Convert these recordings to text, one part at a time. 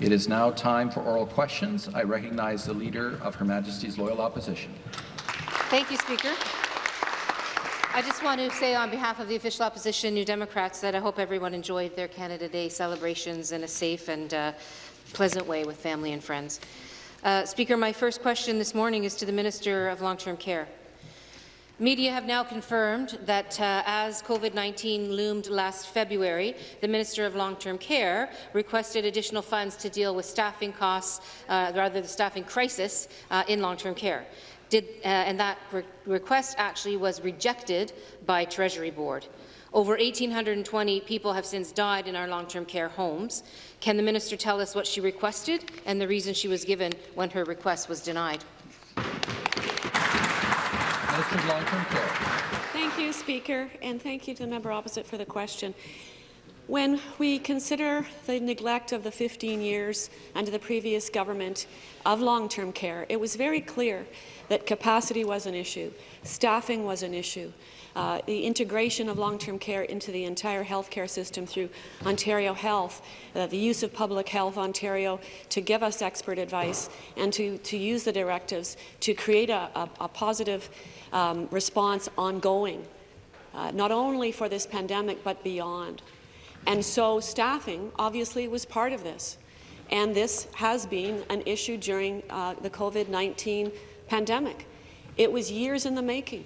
It is now time for oral questions. I recognize the Leader of Her Majesty's Loyal Opposition. Thank you, Speaker. I just want to say on behalf of the official opposition, New Democrats, that I hope everyone enjoyed their Canada Day celebrations in a safe and uh, pleasant way with family and friends. Uh, Speaker, my first question this morning is to the Minister of Long-Term Care. Media have now confirmed that uh, as COVID-19 loomed last February, the Minister of Long-Term Care requested additional funds to deal with staffing costs, uh, rather the staffing crisis uh, in long-term care. Did, uh, and that re request actually was rejected by Treasury Board. Over 1,820 people have since died in our long-term care homes. Can the minister tell us what she requested and the reason she was given when her request was denied? Minister of Long-Term Care. Thank you, Speaker, and thank you to the member opposite for the question. When we consider the neglect of the 15 years under the previous government of long-term care, it was very clear that capacity was an issue, staffing was an issue, uh, the integration of long-term care into the entire healthcare system through Ontario Health, uh, the use of Public Health Ontario to give us expert advice and to, to use the directives to create a, a, a positive um, response ongoing, uh, not only for this pandemic but beyond. And so staffing obviously was part of this. And this has been an issue during uh, the COVID-19 pandemic. It was years in the making,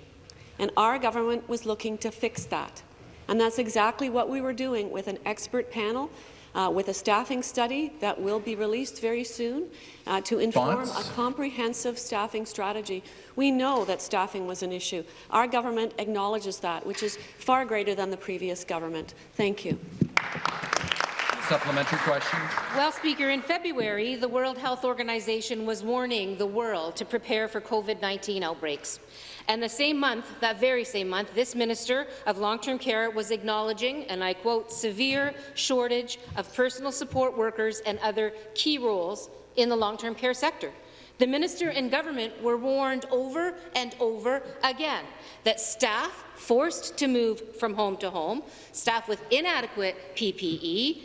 and our government was looking to fix that. And that's exactly what we were doing with an expert panel uh, with a staffing study that will be released very soon uh, to inform a comprehensive staffing strategy. We know that staffing was an issue. Our government acknowledges that, which is far greater than the previous government. Thank you. Supplementary question. Well, Speaker, in February, the World Health Organization was warning the world to prepare for COVID-19 outbreaks. And the same month, that very same month, this Minister of Long-Term Care was acknowledging, and I quote, severe shortage of personal support workers and other key roles in the long-term care sector. The minister and government were warned over and over again that staff forced to move from home to home, staff with inadequate PPE,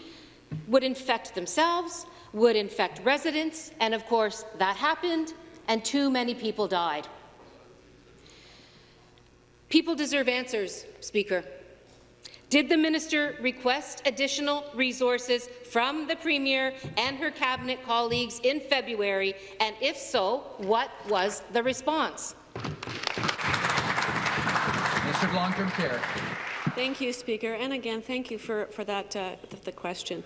would infect themselves, would infect residents, and of course that happened, and too many people died. People deserve answers, Speaker. Did the minister request additional resources from the Premier and her cabinet colleagues in February, and if so, what was the response? Minister of Long-Term Care. Thank you, Speaker. And again, thank you for, for that uh, the question.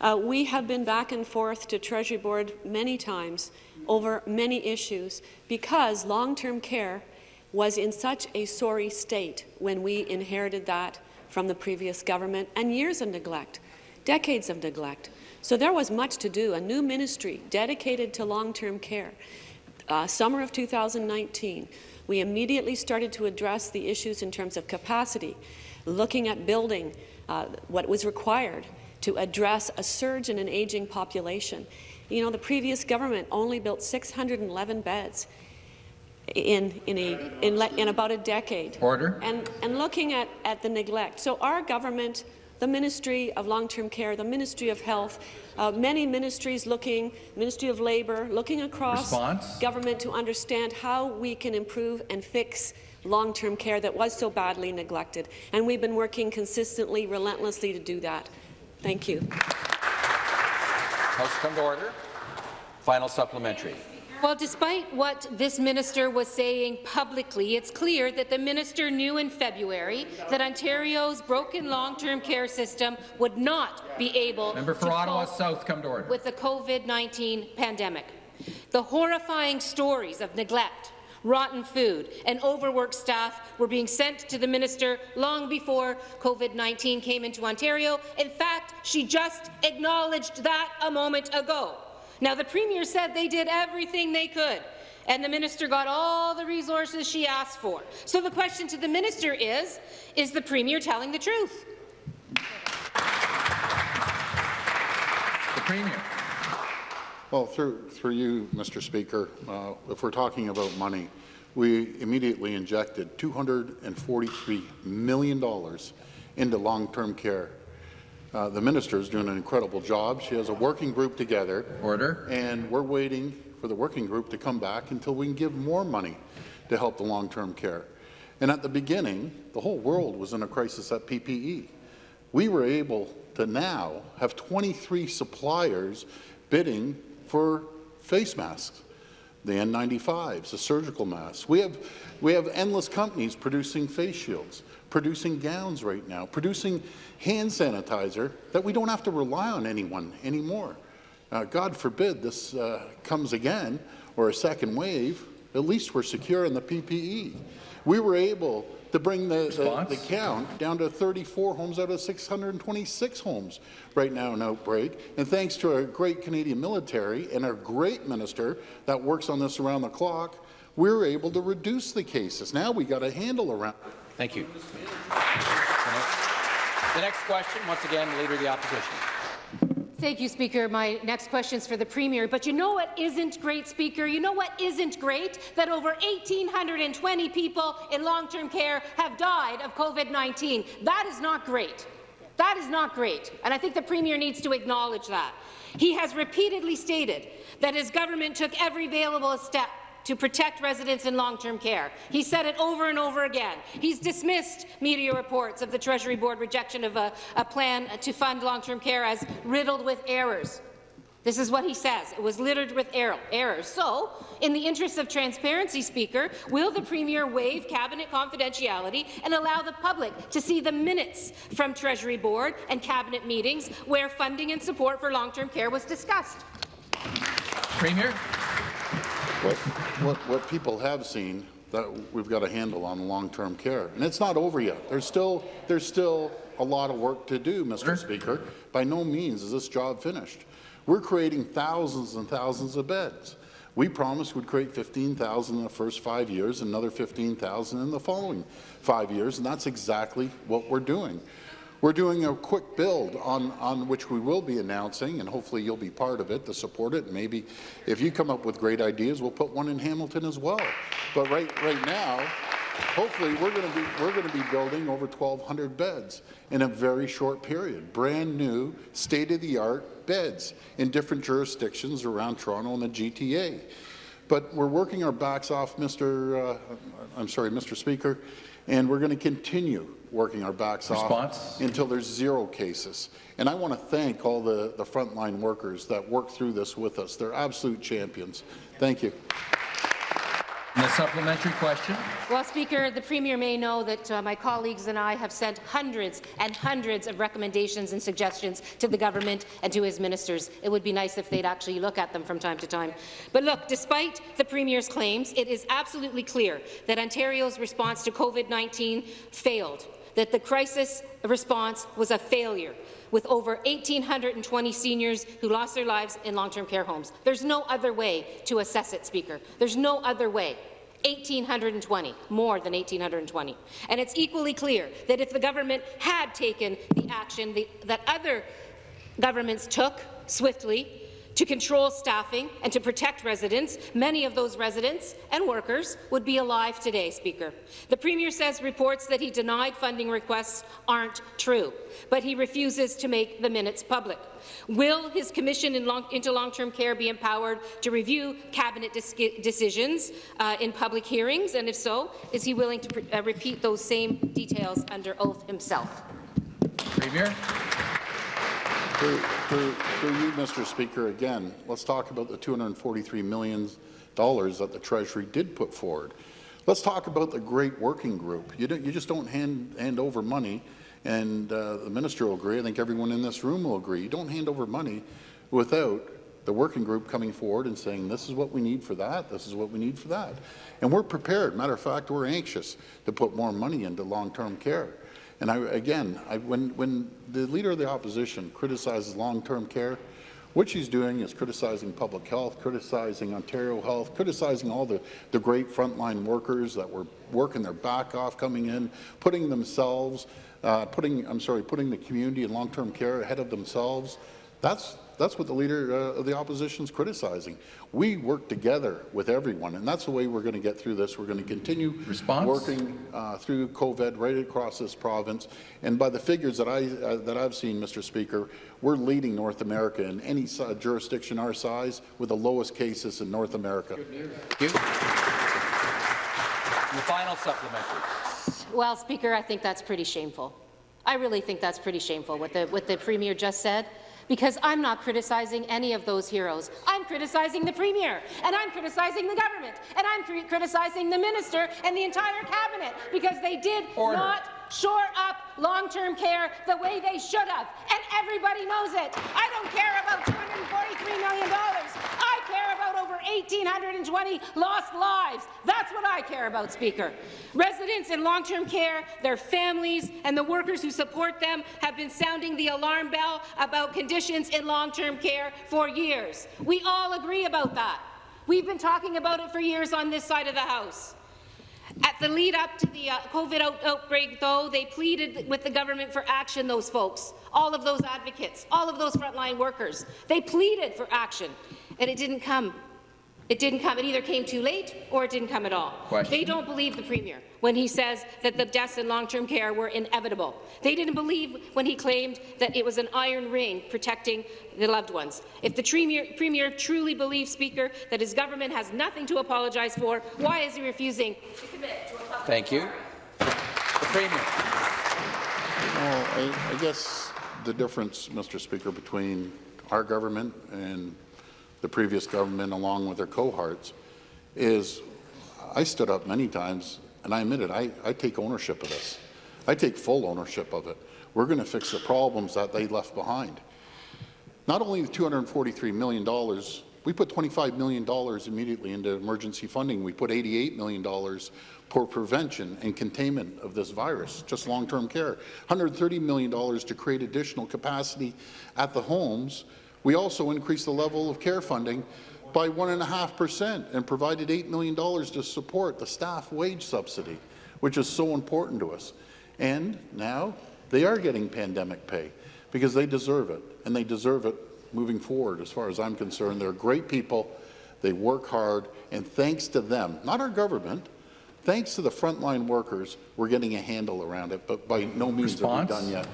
Uh, we have been back and forth to Treasury Board many times over many issues because long-term care was in such a sorry state when we inherited that from the previous government, and years of neglect, decades of neglect. So there was much to do, a new ministry dedicated to long-term care. Uh, summer of 2019, we immediately started to address the issues in terms of capacity, looking at building uh, what was required to address a surge in an aging population. You know, the previous government only built 611 beds in, in, a, in, in about a decade. Order. And, and looking at, at the neglect. So our government, the Ministry of Long-Term Care, the Ministry of Health, uh, many ministries looking, Ministry of Labour, looking across Response. government to understand how we can improve and fix long-term care that was so badly neglected. And we've been working consistently, relentlessly to do that. Thank you. House come to order. Final supplementary. Well, despite what this minister was saying publicly, it's clear that the minister knew in February that Ontario's broken long-term care system would not be able Member for to Ottawa cope South come to order. with the COVID-19 pandemic. The horrifying stories of neglect, rotten food, and overworked staff were being sent to the minister long before COVID-19 came into Ontario. In fact, she just acknowledged that a moment ago. Now, the Premier said they did everything they could, and the minister got all the resources she asked for. So the question to the minister is, is the Premier telling the truth? The Premier. Well, through, through you, Mr. Speaker, uh, if we're talking about money, we immediately injected $243 million into long-term care Uh, the minister is doing an incredible job. She has a working group together. Order. And we're waiting for the working group to come back until we can give more money to help the long-term care. And at the beginning, the whole world was in a crisis at PPE. We were able to now have 23 suppliers bidding for face masks, the N95s, the surgical masks. We have, we have endless companies producing face shields, producing gowns right now, producing hand sanitizer that we don't have to rely on anyone anymore. Uh, God forbid this uh, comes again or a second wave, at least we're secure in the PPE. We were able to bring the, the, the count down to 34 homes out of 626 homes right now in outbreak. And thanks to our great Canadian military and our great minister that works on this around the clock, we were able to reduce the cases. Now we got a handle around. Thank you. The next question, once again, the Leader of the Opposition. Thank you, Speaker. My next question is for the Premier. But you know what isn't great, Speaker? You know what isn't great? That over 1,820 people in long-term care have died of COVID-19. That is not great. That is not great, and I think the Premier needs to acknowledge that. He has repeatedly stated that his government took every available step to protect residents in long-term care. He said it over and over again. He's dismissed media reports of the Treasury Board rejection of a, a plan to fund long-term care as riddled with errors. This is what he says. It was littered with error, errors. So, in the interest of transparency, Speaker, will the Premier waive Cabinet confidentiality and allow the public to see the minutes from Treasury Board and Cabinet meetings where funding and support for long-term care was discussed? Premier? What, what, what people have seen that we've got a handle on long-term care, and it's not over yet. There's still there's still a lot of work to do, Mr. Speaker. By no means is this job finished. We're creating thousands and thousands of beds. We promised we'd create 15,000 in the first five years, another 15,000 in the following five years, and that's exactly what we're doing. We're doing a quick build on, on which we will be announcing, and hopefully you'll be part of it to support it. And maybe if you come up with great ideas, we'll put one in Hamilton as well. But right, right now, hopefully we're going to be we're going to be building over 1,200 beds in a very short period. Brand new, state-of-the-art beds in different jurisdictions around Toronto and the GTA. But we're working our backs off, Mr. Uh, I'm sorry, Mr. Speaker, and we're going to continue working our backs Response? off until there's zero cases. And I want to thank all the, the frontline workers that work through this with us. They're absolute champions. Thank you. The supplementary question? Well, Speaker, the Premier may know that uh, my colleagues and I have sent hundreds and hundreds of recommendations and suggestions to the government and to his ministers. It would be nice if they'd actually look at them from time to time. But look, despite the Premier's claims, it is absolutely clear that Ontario's response to COVID-19 failed, that the crisis response was a failure with over 1,820 seniors who lost their lives in long-term care homes. There's no other way to assess it, Speaker. There's no other way. 1,820, more than 1,820. And it's equally clear that if the government had taken the action that other governments took swiftly to control staffing and to protect residents, many of those residents and workers would be alive today, Speaker. The Premier says reports that he denied funding requests aren't true, but he refuses to make the minutes public. Will his commission in long, into long-term care be empowered to review cabinet decisions uh, in public hearings, and if so, is he willing to uh, repeat those same details under oath himself? Premier? Through, through, through you, Mr. Speaker, again, let's talk about the $243 million that the Treasury did put forward. Let's talk about the great working group. You, you just don't hand, hand over money, and uh, the minister will agree. I think everyone in this room will agree. You don't hand over money without the working group coming forward and saying, this is what we need for that, this is what we need for that. And we're prepared. Matter of fact, we're anxious to put more money into long-term care. And I, again, I, when, when the Leader of the Opposition criticizes long-term care, what she's doing is criticizing public health, criticizing Ontario Health, criticizing all the, the great frontline workers that were working their back off, coming in, putting themselves, uh, putting, I'm sorry, putting the community and long-term care ahead of themselves. That's, that's what the leader uh, of the opposition is criticizing. We work together with everyone, and that's the way we're going to get through this. We're going to continue Response? working uh, through COVID right across this province. And by the figures that I uh, that I've seen, Mr. Speaker, we're leading North America in any si- jurisdiction our size with the lowest cases in North America. Thank you. The final supplementary. Well, Speaker, I think that's pretty shameful. I really think that's pretty shameful what the, what the Premier just said, because I'm not criticizing any of those heroes. I'm criticizing the Premier, and I'm criticizing the government, and I'm criticizing the Minister and the entire Cabinet, because they did Order. not shore up long-term care the way they should have, and everybody knows it. I don't care about $243 million. I care about over 1,820 lost lives. That's what I care about, Speaker. Residents in long-term care, their families, and the workers who support them have been sounding the alarm bell about conditions in long-term care for years. We all agree about that. We've been talking about it for years on this side of the House. At the lead up to the uh, COVID out outbreak, though, they pleaded with the government for action, those folks, all of those advocates, all of those frontline workers. They pleaded for action, and it didn't come. It didn't come. It either came too late or it didn't come at all. Question. They don't believe the Premier when he says that the deaths in long-term care were inevitable. They didn't believe when he claimed that it was an iron ring protecting the loved ones. If the Premier, Premier truly believes, Speaker, that his government has nothing to apologize for, why is he refusing to commit to a public Thank you. The Premier. Well, I, I guess the difference, Mr. Speaker, between our government and the previous government, along with their cohorts, is I stood up many times, and I admit it, I, I take ownership of this. I take full ownership of it. We're going to fix the problems that they left behind. Not only the $243 million, we put $25 million immediately into emergency funding. We put $88 million for prevention and containment of this virus, just long-term care. $130 million to create additional capacity at the homes. We also increased the level of care funding by 1.5% and provided $8 million to support the staff wage subsidy, which is so important to us. And now they are getting pandemic pay because they deserve it, and they deserve it moving forward, as far as I'm concerned. They're great people, they work hard, and thanks to them, not our government, thanks to the frontline workers, we're getting a handle around it, but by no means Response? are we done yet.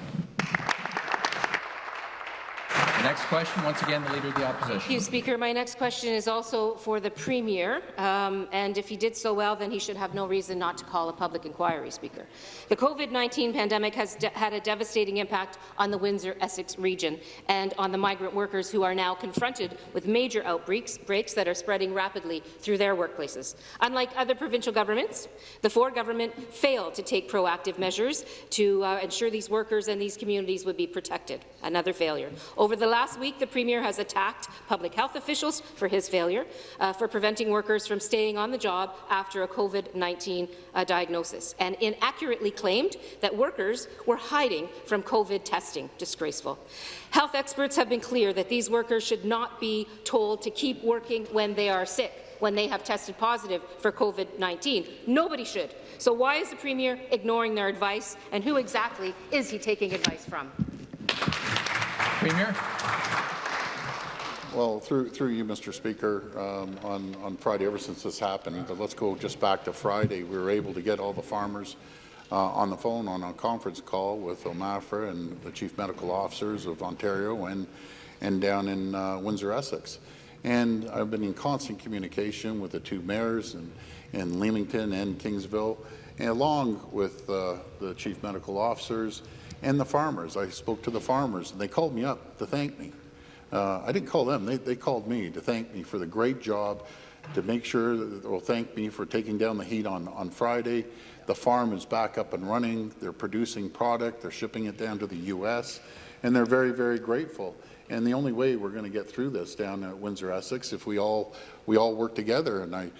Next question, once again, the Leader of the Thank you, Opposition. Speaker. My next question is also for the Premier, um, and if he did so well, then he should have no reason not to call a public inquiry, Speaker. The COVID-19 pandemic has had a devastating impact on the Windsor-Essex region and on the migrant workers who are now confronted with major outbreaks breaks that are spreading rapidly through their workplaces. Unlike other provincial governments, the Ford government failed to take proactive measures to uh, ensure these workers and these communities would be protected. Another failure. Over the last week, the Premier has attacked public health officials for his failure, uh, for preventing workers from staying on the job after a COVID-19 uh, diagnosis, and inaccurately claimed that workers were hiding from COVID testing. Disgraceful. Health experts have been clear that these workers should not be told to keep working when they are sick when they have tested positive for COVID-19. Nobody should. So why is the Premier ignoring their advice, and who exactly is he taking advice from? Premier? Well, through, through you, Mr. Speaker, um, on, on Friday, ever since this happened, but let's go just back to Friday, we were able to get all the farmers uh, on the phone on a conference call with OMAFRA and the chief medical officers of Ontario and, and down in uh, Windsor, Essex. And I've been in constant communication with the two mayors in, in Leamington and Kingsville, and along with uh, the chief medical officers and the farmers. I spoke to the farmers, and they called me up to thank me. Uh, I didn't call them, they, they called me to thank me for the great job, to make sure, they'll thank me for taking down the heat on, on Friday. The farm is back up and running, they're producing product, they're shipping it down to the U.S., and they're very, very grateful. And the only way we're going to get through this down at Windsor Essex if we all we all work together. And I,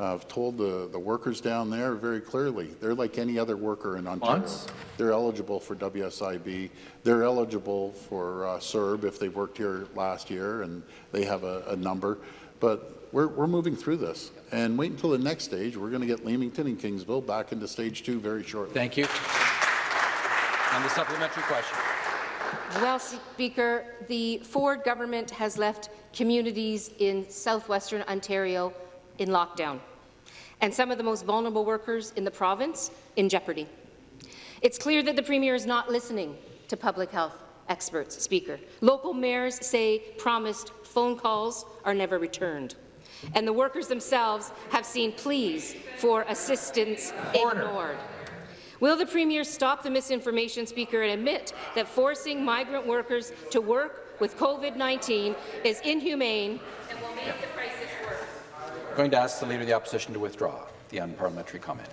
I've told the the workers down there very clearly they're like any other worker in Ontario. Response? They're eligible for WSIB. They're eligible for uh, CERB if they worked here last year and they have a, a number. But we're, we're moving through this. And wait until the next stage. We're going to get Leamington and Kingsville back into stage two very shortly. Thank you. And the supplementary question. Well, Speaker, the Ford government has left communities in southwestern Ontario in lockdown, and some of the most vulnerable workers in the province in jeopardy. It's clear that the Premier is not listening to public health experts, Speaker. Local mayors say promised phone calls are never returned, and the workers themselves have seen pleas for assistance Order. ignored. Will the Premier stop the misinformation, Speaker, and admit that forcing migrant workers to work with COVID-19 is inhumane and will make the crisis worse? Going to ask the Leader of the Opposition to withdraw the unparliamentary comment.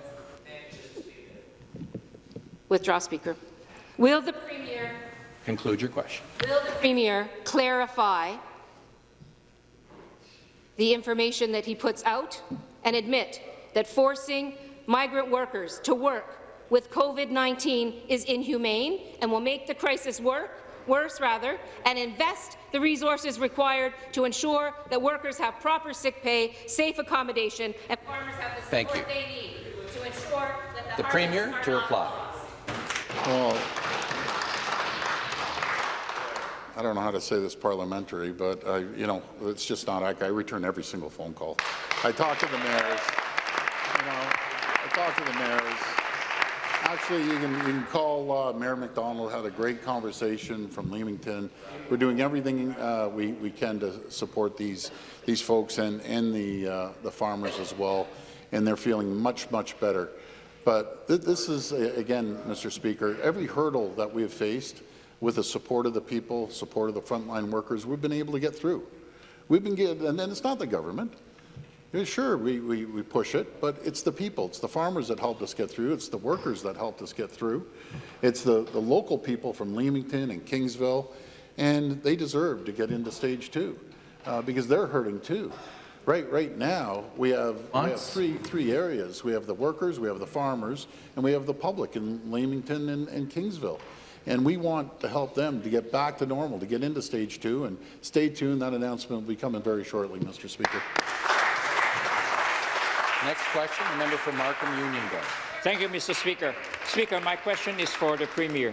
Withdraw, Speaker. Will the Premier Conclude your question. Will the Premier clarify the information that he puts out and admit that forcing migrant workers to work with COVID-19 is inhumane and will make the crisis work, worse rather, and invest the resources required to ensure that workers have proper sick pay, safe accommodation, and farmers have the Thank support you. they need to ensure that the, The Premier are to reply. Well, I don't know how to say this parliamentary, but I, you know, it's just not, I, I return every single phone call. I talk to the mayors, you know, I talk to the mayors. Actually, you can, you can call uh, Mayor MacDonald, had a great conversation from Leamington. We're doing everything uh, we, we can to support these, these folks and, and the, uh, the farmers as well, and they're feeling much, much better. But th this is, again, Mr. Speaker, every hurdle that we have faced with the support of the people, support of the frontline workers, we've been able to get through. We've been getting, and then it's not the government. Yeah, sure, we, we, we push it, but it's the people, it's the farmers that helped us get through, it's the workers that helped us get through, it's the, the local people from Leamington and Kingsville, and they deserve to get into stage two, uh, because they're hurting too. Right, right now, we have, we have three, three areas. We have the workers, we have the farmers, and we have the public in Leamington and, and Kingsville. And we want to help them to get back to normal, to get into stage two, and stay tuned, that announcement will be coming very shortly, Mr. Speaker. Next question, the member for Markham Unionville. Thank you, Mr. Speaker. Speaker, my question is for the Premier.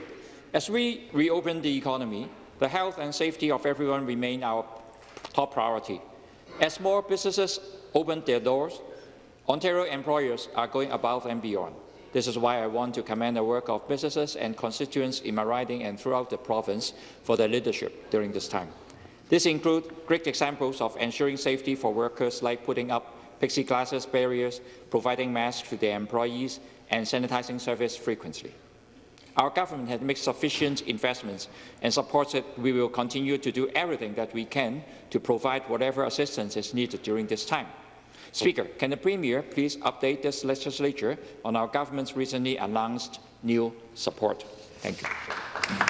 As we reopen the economy, the health and safety of everyone remain our top priority. As more businesses open their doors, Ontario employers are going above and beyond. This is why I want to commend the work of businesses and constituents in my riding and throughout the province for their leadership during this time. This includes great examples of ensuring safety for workers like putting up plexiglass glasses barriers, providing masks to their employees, and sanitizing service frequently. Our government has made sufficient investments and supports it. We will continue to do everything that we can to provide whatever assistance is needed during this time. Speaker, can the Premier please update this legislature on our government's recently announced new support? Thank you.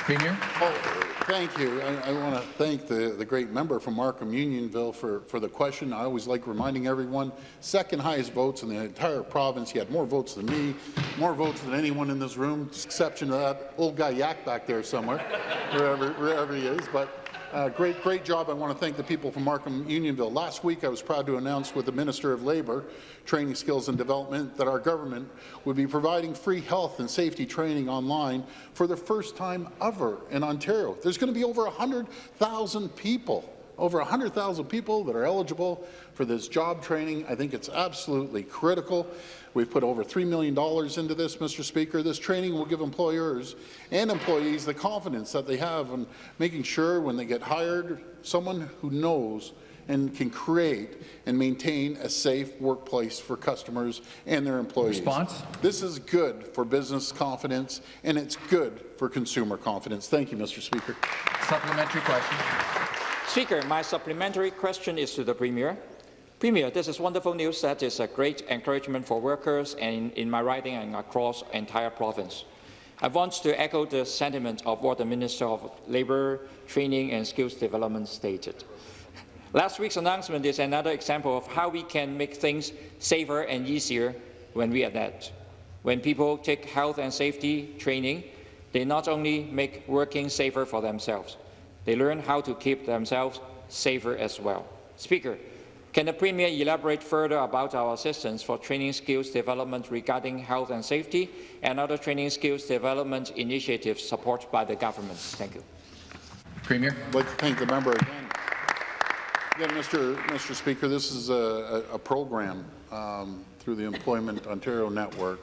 Premier? Oh, Thank you. I, I want to thank the, the great member from Markham Unionville for, for the question. I always like reminding everyone, second highest votes in the entire province. He had more votes than me, more votes than anyone in this room, exception to that old guy Yak back there somewhere, wherever, wherever he is. But uh, great, great job. I want to thank the people from Markham Unionville. Last week, I was proud to announce with the Minister of Labour, Training, Skills and Development that our government would be providing free health and safety training online for the first time ever in Ontario. There's going to be over 100,000 people over 100,000 people that are eligible for this job training. I think it's absolutely critical. We've put over $3 million into this, Mr. Speaker. This training will give employers and employees the confidence that they have in making sure when they get hired, someone who knows and can create and maintain a safe workplace for customers and their employees. Response? This is good for business confidence, and it's good for consumer confidence. Thank you, Mr. Speaker. Supplementary question. Speaker, my supplementary question is to the Premier. Premier, this is wonderful news that is a great encouragement for workers and in my riding and across entire province. I want to echo the sentiment of what the Minister of Labour, Training and Skills Development stated. Last week's announcement is another example of how we can make things safer and easier when we adapt. When people take health and safety training, they not only make working safer for themselves, they learn how to keep themselves safer as well. Speaker, can the Premier elaborate further about our assistance for training skills development regarding health and safety and other training skills development initiatives supported by the government? Thank you. Premier. I'd like to thank the member again. Again, Mr. Mr. Speaker, this is a, a, a program um, through the Employment Ontario Network.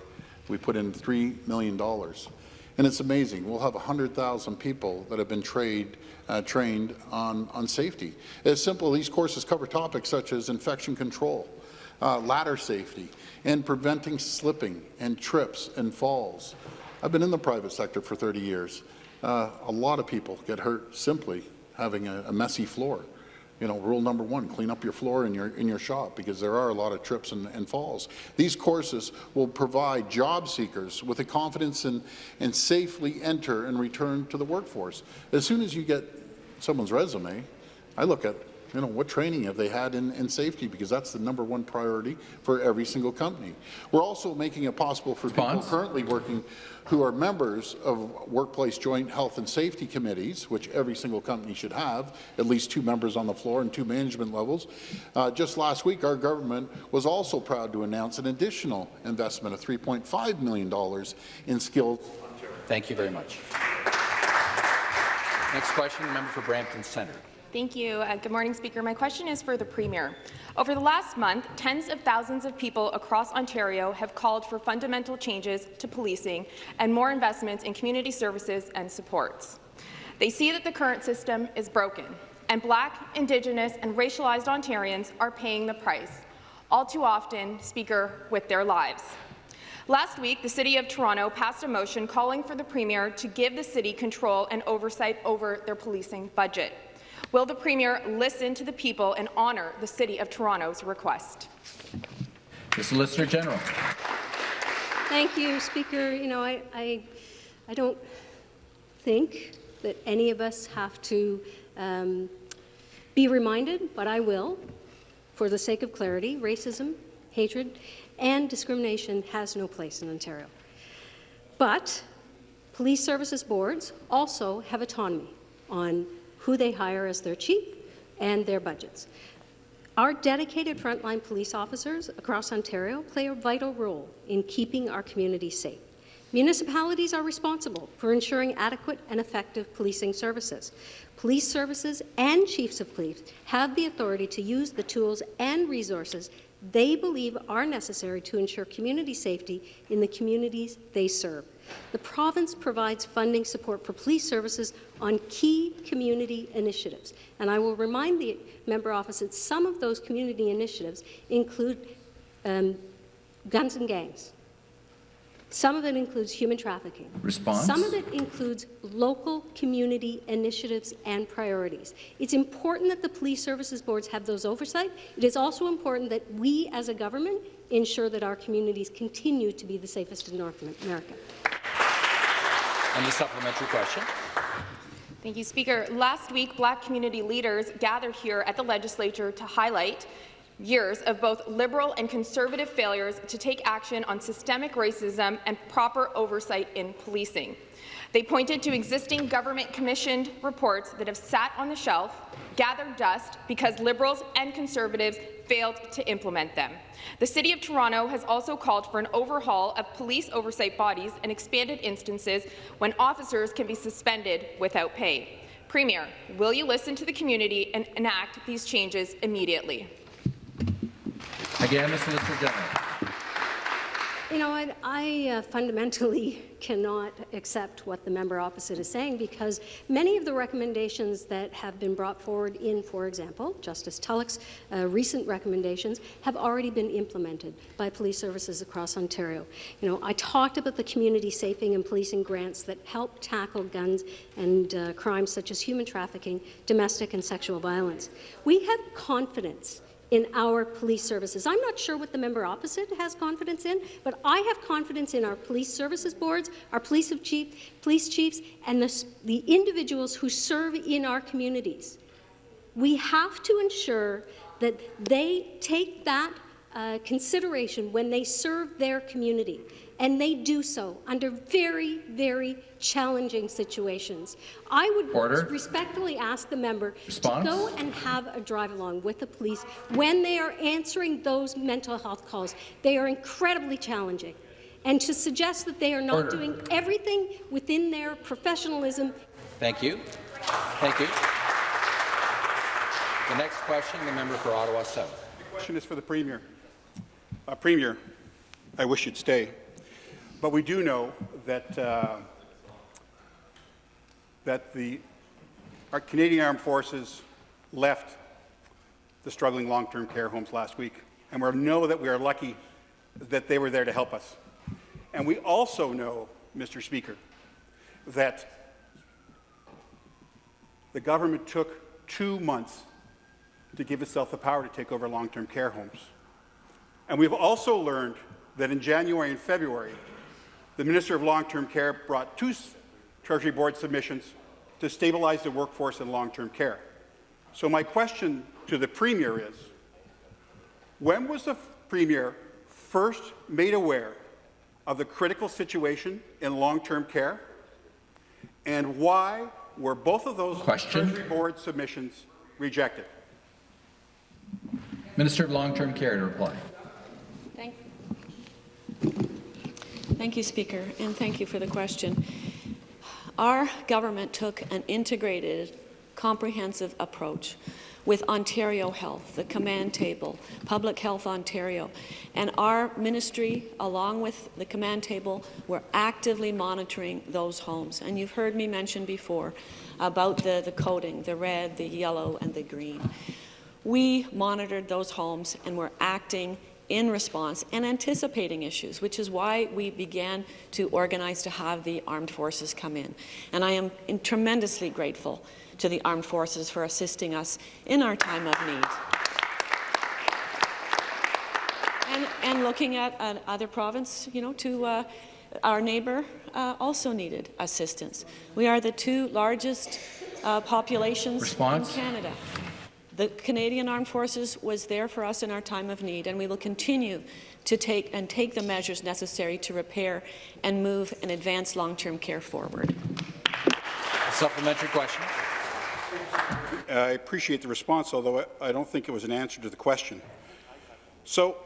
We put in $3 million. And it's amazing. We'll have 100,000 people that have been trained, uh, trained on, on safety. It's simple. These courses cover topics such as infection control, uh, ladder safety, and preventing slipping and trips and falls. I've been in the private sector for 30 years. Uh, a lot of people get hurt simply having a, a messy floor. You know, rule number one, clean up your floor in your, in your shop because there are a lot of trips and, and falls. These courses will provide job seekers with the confidence and, and safely enter and return to the workforce. As soon as you get someone's resume, I look at, you know, what training have they had in, in safety because that's the number one priority for every single company. We're also making it possible for Response? people currently working who are members of workplace joint health and safety committees, which every single company should have, at least two members on the floor and two management levels. Uh, just last week, our government was also proud to announce an additional investment of $3.5 million in skills Thank you very much. Next question, member for Brampton Centre. Thank you. Uh, good morning, Speaker. My question is for the Premier. Over the last month, tens of thousands of people across Ontario have called for fundamental changes to policing and more investments in community services and supports. They see that the current system is broken, and Black, Indigenous and racialized Ontarians are paying the price, all too often, Speaker, with their lives. Last week, the City of Toronto passed a motion calling for the Premier to give the city control and oversight over their policing budget. Will the Premier listen to the people and honour the City of Toronto's request? The Solicitor General. Thank you, Speaker. You know, I, I, I don't think that any of us have to um, be reminded, but I will, for the sake of clarity, racism, hatred, and discrimination has no place in Ontario. But police services boards also have autonomy on who they hire as their chief and their budgets. Our dedicated frontline police officers across Ontario play a vital role in keeping our communities safe. Municipalities are responsible for ensuring adequate and effective policing services. Police services and chiefs of police have the authority to use the tools and resources they believe are necessary to ensure community safety in the communities they serve. The province provides funding support for police services on key community initiatives. And I will remind the member opposite that some of those community initiatives include um, guns and gangs. Some of it includes human trafficking. Response? Some of it includes local community initiatives and priorities. It's important that the police services boards have those oversight. It is also important that we as a government ensure that our communities continue to be the safest in North America. And the supplementary question. Thank you, Speaker. Last week, Black community leaders gathered here at the Legislature to highlight years of both Liberal and Conservative failures to take action on systemic racism and proper oversight in policing. They pointed to existing government-commissioned reports that have sat on the shelf, gathered dust, because Liberals and Conservatives failed to implement them. The City of Toronto has also called for an overhaul of police oversight bodies and expanded instances when officers can be suspended without pay. Premier, will you listen to the community and enact these changes immediately? Again, the Solicitor General. You know, I, I uh, fundamentally cannot accept what the member opposite is saying because many of the recommendations that have been brought forward in, for example, Justice Tulloch's uh, recent recommendations have already been implemented by police services across Ontario. You know, I talked about the community safing and policing grants that help tackle guns and uh, crimes such as human trafficking, domestic and sexual violence. We have confidence in our police services. I'm not sure what the member opposite has confidence in, but I have confidence in our police services boards, our police, chief, police chiefs, and the, the individuals who serve in our communities. We have to ensure that they take that uh, consideration when they serve their community, and they do so under very, very challenging situations. I would Order. respectfully ask the member Response? to go and have a drive-along with the police when they are answering those mental health calls. They are incredibly challenging. And to suggest that they are not Order. doing everything within their professionalism Thank you. Thank you. The next question, the member for Ottawa South. The question is for the Premier. Uh, Premier, I wish you'd stay, but we do know that, uh, that the, our Canadian Armed Forces left the struggling long-term care homes last week, and we know that we are lucky that they were there to help us. And we also know, Mr. Speaker, that the government took two months to give itself the power to take over long-term care homes. And we've also learned that in January and February, the Minister of Long-Term Care brought two Treasury Board submissions to stabilize the workforce in long-term care. So my question to the Premier is, when was the Premier first made aware of the critical situation in long-term care? And why were both of those Question. Treasury Board submissions rejected? Minister of Long-Term Care to reply. Thank, thank you, Speaker, and thank you for the question. Our government took an integrated, comprehensive approach with Ontario Health, the command table, Public Health Ontario, and our ministry, along with the command table, were actively monitoring those homes. And you've heard me mention before about the, the coding, the red, the yellow, and the green. We monitored those homes and were acting in response and anticipating issues, which is why we began to organize to have the armed forces come in. And I am tremendously grateful to the armed forces for assisting us in our time of need. And, and looking at uh, other province, you know, to uh, our neighbour uh, also needed assistance. We are the two largest uh, populations Response? in Canada. The Canadian Armed Forces was there for us in our time of need, and we will continue to take and take the measures necessary to repair and move and advance long-term care forward. A supplementary question. I appreciate the response, although I I don't think it was an answer to the question. So,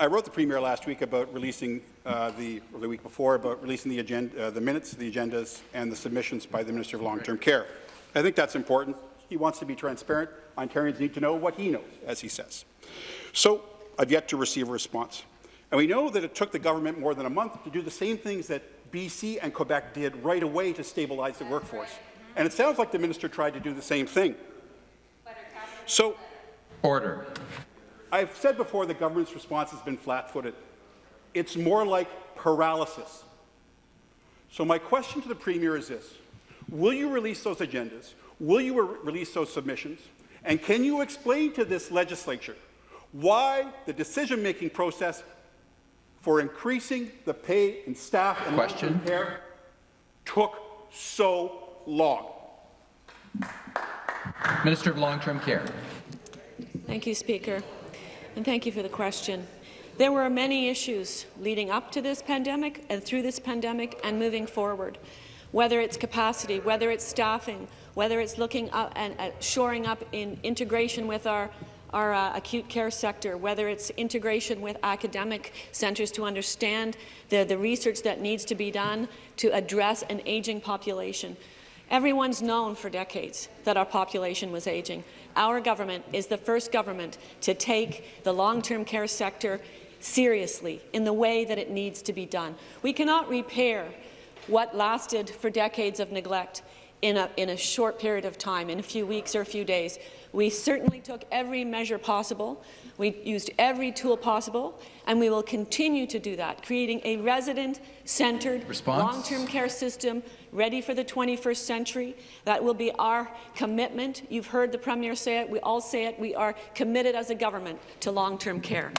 I wrote the Premier last week about releasing uh, the, or the week before, about releasing the, agenda, uh, the minutes, the agendas, and the submissions by the Minister of Long-Term Care. I think that's important. He wants to be transparent. Ontarians need to know what he knows, as he says. So, I've yet to receive a response. And we know that it took the government more than a month to do the same things that BC and Quebec did right away to stabilize the workforce. And it sounds like the minister tried to do the same thing. So, Order. I've said before the government's response has been flat-footed. It's more like paralysis. So my question to the Premier is this. Will you release those agendas? Will you re release those submissions? And can you explain to this legislature why the decision-making process for increasing the pay and staff and Question. long-term care took so long? Minister of Long-Term Care. Thank you, Speaker, and thank you for the question. There were many issues leading up to this pandemic and through this pandemic and moving forward, whether it's capacity, whether it's staffing, whether it's looking up and at shoring up in integration with our our uh, acute care sector, whether it's integration with academic centres to understand the, the research that needs to be done to address an aging population. Everyone's known for decades that our population was aging. Our government is the first government to take the long-term care sector seriously in the way that it needs to be done. We cannot repair what lasted for decades of neglect in a, in a short period of time, in a few weeks or a few days. We certainly took every measure possible. We used every tool possible, and we will continue to do that, creating a resident-centred, long-term care system ready for the 21st century. That will be our commitment. You've heard the Premier say it. We all say it. We are committed as a government to long-term care.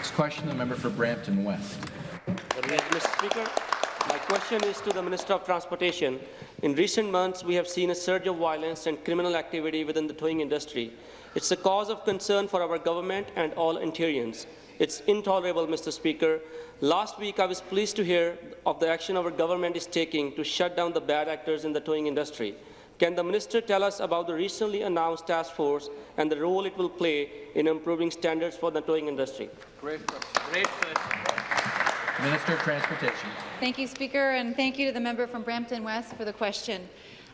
Next question, the member for Brampton West. Mr. Speaker, my question is to the Minister of Transportation. In recent months, we have seen a surge of violence and criminal activity within the towing industry. It's a cause of concern for our government and all Ontarians. It's intolerable, Mr. Speaker. Last week, I was pleased to hear of the action our government is taking to shut down the bad actors in the towing industry. Can the minister tell us about the recently announced task force and the role it will play in improving standards for the towing industry? Great question. Great question. Minister of Transportation. Thank you, Speaker, and thank you to the member from Brampton West for the question.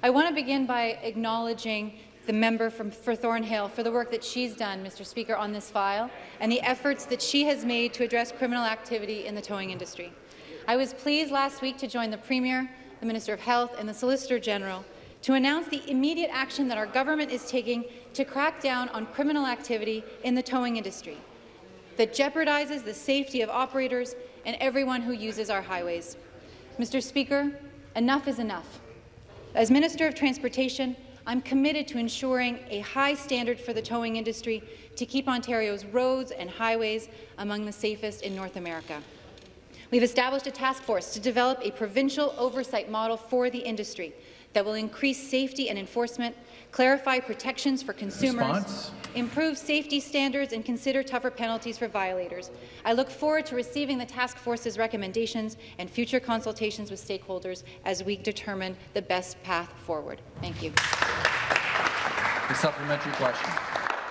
I want to begin by acknowledging the member from for Thornhill for the work that she's done, Mr. Speaker, on this file and the efforts that she has made to address criminal activity in the towing industry. I was pleased last week to join the Premier, the Minister of Health and the Solicitor General to announce the immediate action that our government is taking to crack down on criminal activity in the towing industry that jeopardizes the safety of operators and everyone who uses our highways. Mr. Speaker, enough is enough. As Minister of Transportation, I'm committed to ensuring a high standard for the towing industry to keep Ontario's roads and highways among the safest in North America. We've established a task force to develop a provincial oversight model for the industry that will increase safety and enforcement, clarify protections for consumers, Response? improve safety standards, and consider tougher penalties for violators. I look forward to receiving the task force's recommendations and future consultations with stakeholders as we determine the best path forward. Thank you. The supplementary question.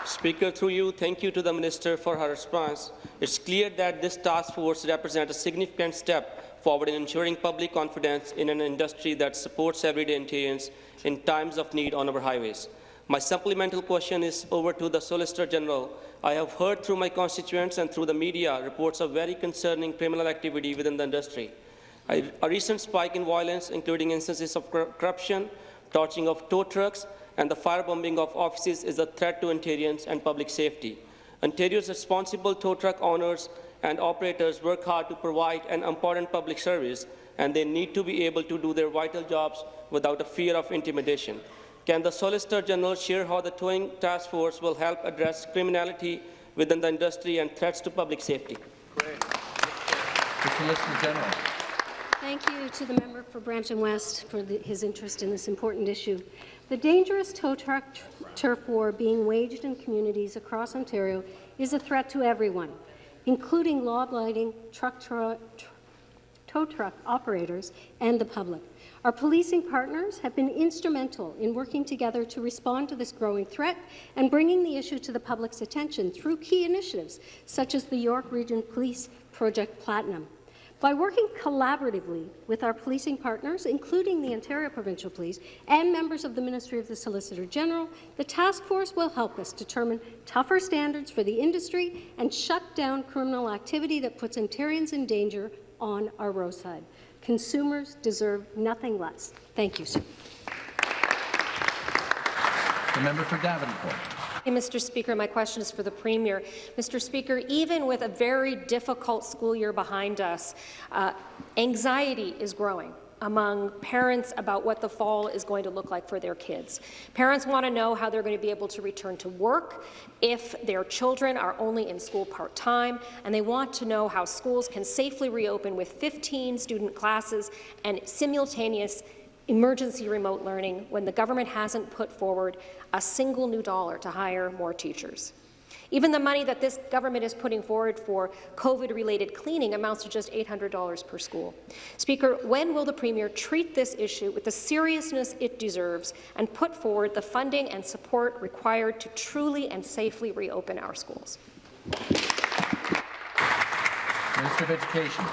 Speaker, through you, thank you to the Minister for her response. It's clear that this task force represents a significant step forward in ensuring public confidence in an industry that supports everyday Ontarians in times of need on our highways. My supplemental question is over to the Solicitor General. I have heard through my constituents and through the media reports of very concerning criminal activity within the industry. A, recent spike in violence, including instances of cor corruption, torching of tow trucks, and the firebombing of offices is a threat to Ontarians and public safety. Ontario's responsible tow truck owners and operators work hard to provide an important public service, and they need to be able to do their vital jobs without a fear of intimidation. Can the Solicitor General share how the Towing Task Force will help address criminality within the industry and threats to public safety? The Solicitor General. Thank you to the member for Brampton West for the, his interest in this important issue. The dangerous tow truck turf war being waged in communities across Ontario is a threat to everyone, including law-abiding truck tow truck operators and the public. Our policing partners have been instrumental in working together to respond to this growing threat and bringing the issue to the public's attention through key initiatives such as the York Region Police Project Platinum. By working collaboratively with our policing partners, including the Ontario Provincial Police and members of the Ministry of the Solicitor General, the task force will help us determine tougher standards for the industry and shut down criminal activity that puts Ontarians in danger on our roadside. Consumers deserve nothing less. Thank you, sir. The member for Davenport. Mr. Speaker, my question is for the Premier. Mr. Speaker, even with a very difficult school year behind us, uh, anxiety is growing among parents about what the fall is going to look like for their kids. Parents want to know how they're going to be able to return to work if their children are only in school part-time, and they want to know how schools can safely reopen with 15 student classes and simultaneous emergency remote learning when the government hasn't put forward a single new dollar to hire more teachers. Even the money that this government is putting forward for COVID-related cleaning amounts to just $800 per school. Speaker, when will the Premier treat this issue with the seriousness it deserves and put forward the funding and support required to truly and safely reopen our schools? Minister of Education.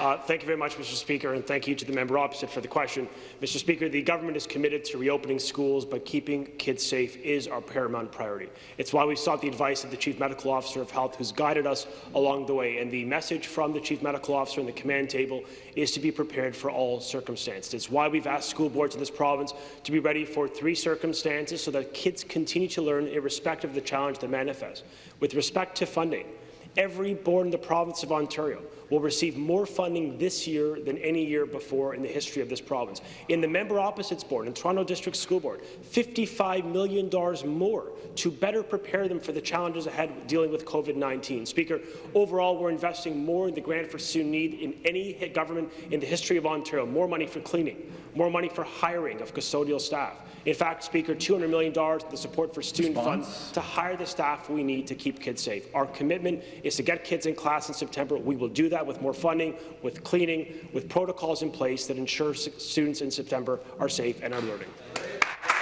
Uh, thank you very much, Mr. Speaker, and thank you to the member opposite for the question. Mr. Speaker, the government is committed to reopening schools, but keeping kids safe is our paramount priority. It's why we sought the advice of the Chief Medical Officer of Health, who's guided us along the way. And the message from the Chief Medical Officer in the command table is to be prepared for all circumstances. It's why we've asked school boards in this province to be ready for three circumstances so that kids continue to learn irrespective of the challenge that manifests. With respect to funding, every board in the province of Ontario will receive more funding this year than any year before in the history of this province. In the member opposites board and Toronto District School Board, $55 million more to better prepare them for the challenges ahead dealing with COVID-19. Speaker, overall, we're investing more in the grant for student need in any government in the history of Ontario, more money for cleaning, more money for hiring of custodial staff. In fact, Speaker, $200 million the support for student Response. funds to hire the staff we need to keep kids safe. Our commitment is to get kids in class in September. We will do that with more funding, with cleaning, with protocols in place that ensure students in September are safe and are learning.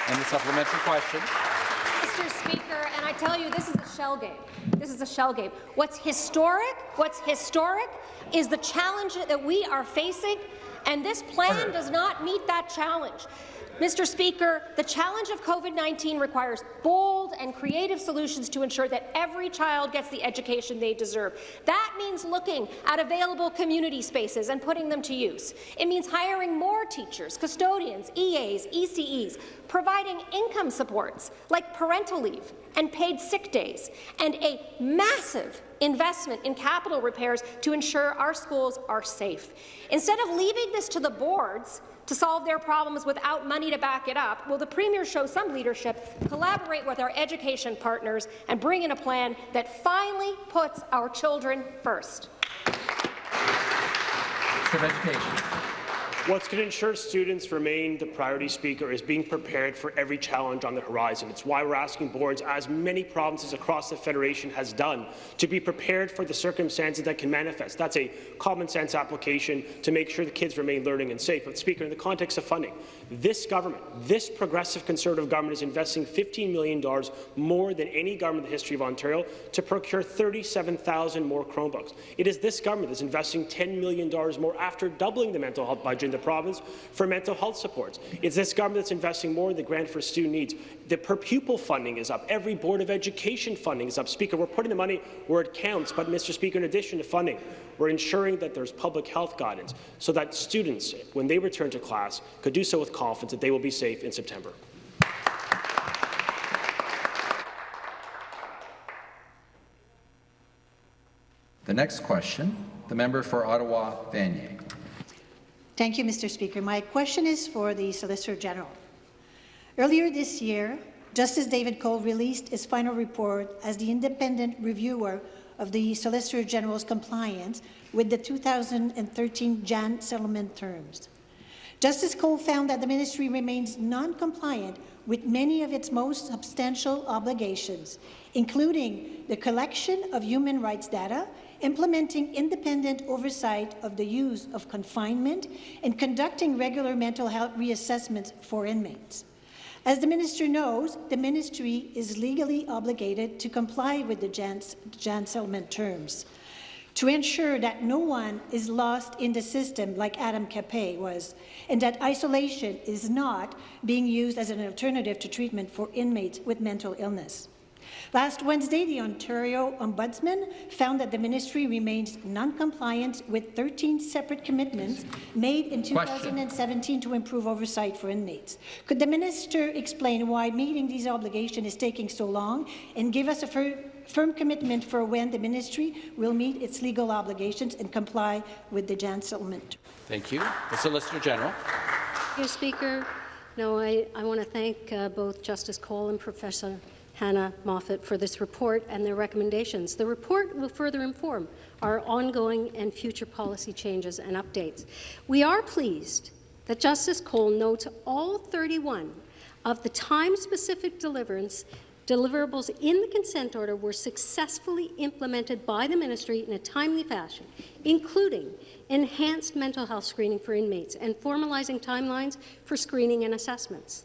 And the supplementary question. Mr. Speaker, and I tell you, this is a shell game. This is a shell game. What's historic, what's historic is the challenge that we are facing, and this plan does not meet that challenge. Mr. Speaker, the challenge of COVID-19 requires bold and creative solutions to ensure that every child gets the education they deserve. That means looking at available community spaces and putting them to use. It means hiring more teachers, custodians, EAs, ECEs, providing income supports like parental leave and paid sick days, and a massive investment in capital repairs to ensure our schools are safe. Instead of leaving this to the boards, to solve their problems without money to back it up, will the Premier show some leadership, collaborate with our education partners, and bring in a plan that finally puts our children first? Of Education. What's going to ensure students remain the priority speaker is being prepared for every challenge on the horizon. It's why we're asking boards, as many provinces across the Federation has done, to be prepared for the circumstances that can manifest. That's a common sense application to make sure the kids remain learning and safe. But Speaker, in the context of funding, this government, this progressive Conservative government is investing $15 million more than any government in the history of Ontario to procure 37,000 more Chromebooks. It is this government that's investing $10 million more after doubling the mental health budget in the province for mental health supports. It's this government that's investing more in the grant for student needs. The per pupil funding is up. Every Board of Education funding is up. Speaker, we're putting the money where it counts, but Mr. Speaker, in addition to funding, we're ensuring that there's public health guidance so that students, when they return to class, could do so with confidence that they will be safe in September. The next question, the member for Ottawa Vanier. Thank you, Mr. Speaker. My question is for the Solicitor General. Earlier this year, Justice David Cole released his final report as the independent reviewer of the Solicitor General's compliance with the 2013 Jahn settlement terms. Justice Cole found that the ministry remains non-compliant with many of its most substantial obligations, including the collection of human rights data, implementing independent oversight of the use of confinement, and conducting regular mental health reassessments for inmates. As the minister knows, the ministry is legally obligated to comply with the Jahn, Jahn settlement terms to ensure that no one is lost in the system like Adam Capay was, and that isolation is not being used as an alternative to treatment for inmates with mental illness. Last Wednesday, the Ontario Ombudsman found that the ministry remains non-compliant with 13 separate commitments made in 2017 to improve oversight for inmates. Could the minister explain why meeting these obligations is taking so long and give us a fir firm commitment for when the ministry will meet its legal obligations and comply with the Jahn settlement? Thank you. The Solicitor General. Thank you, Speaker. No, I, I want to thank uh, both Justice Cole and Professor Hannah Moffat for this report and their recommendations. The report will further inform our ongoing and future policy changes and updates. We are pleased that Justice Cole notes all 31 of the time-specific deliverables in the consent order were successfully implemented by the ministry in a timely fashion, including enhanced mental health screening for inmates and formalizing timelines for screening and assessments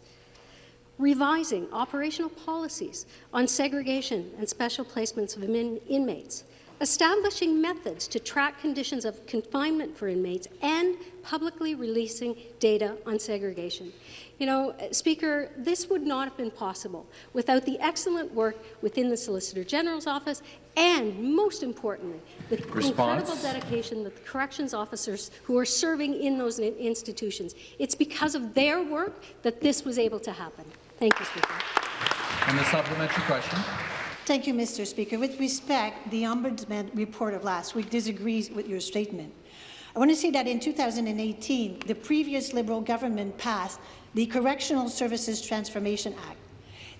revising operational policies on segregation and special placements of in inmates, establishing methods to track conditions of confinement for inmates, and publicly releasing data on segregation. You know, Speaker, this would not have been possible without the excellent work within the Solicitor General's office and, most importantly, the Response. incredible dedication that the corrections officers who are serving in those institutions. It's because of their work that this was able to happen. Thank you, Speaker. And the supplementary question. Thank you, Mr. Speaker. With respect, the Ombudsman report of last week disagrees with your statement. I want to say that in 2018, the previous Liberal government passed the Correctional Services Transformation Act.